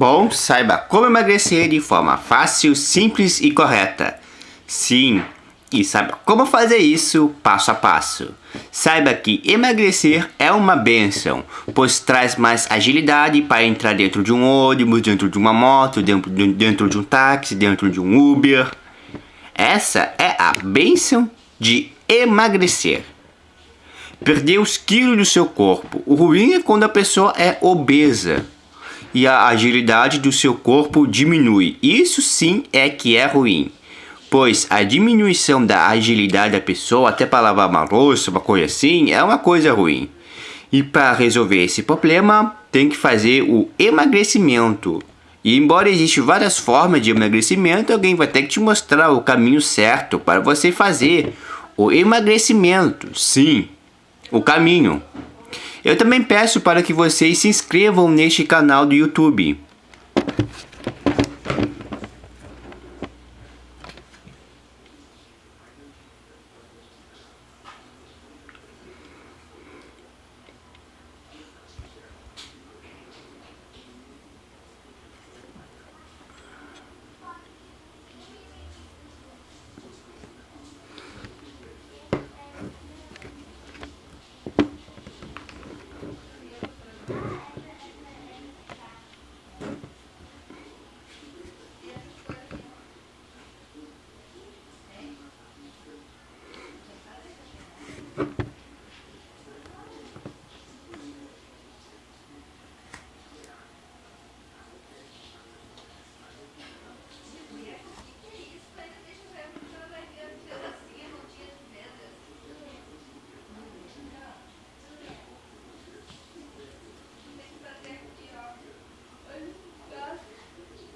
Bom, saiba como emagrecer de forma fácil, simples e correta. Sim, e saiba como fazer isso passo a passo. Saiba que emagrecer é uma benção, pois traz mais agilidade para entrar dentro de um ônibus, dentro de uma moto, dentro de, dentro de um táxi, dentro de um Uber. Essa é a benção de emagrecer. Perder os quilos do seu corpo. O ruim é quando a pessoa é obesa e a agilidade do seu corpo diminui. Isso sim é que é ruim, pois a diminuição da agilidade da pessoa, até para lavar uma louça, uma coisa assim, é uma coisa ruim. E para resolver esse problema, tem que fazer o emagrecimento. E embora existam várias formas de emagrecimento, alguém vai ter que te mostrar o caminho certo para você fazer o emagrecimento. Sim, o caminho. Eu também peço para que vocês se inscrevam neste canal do YouTube.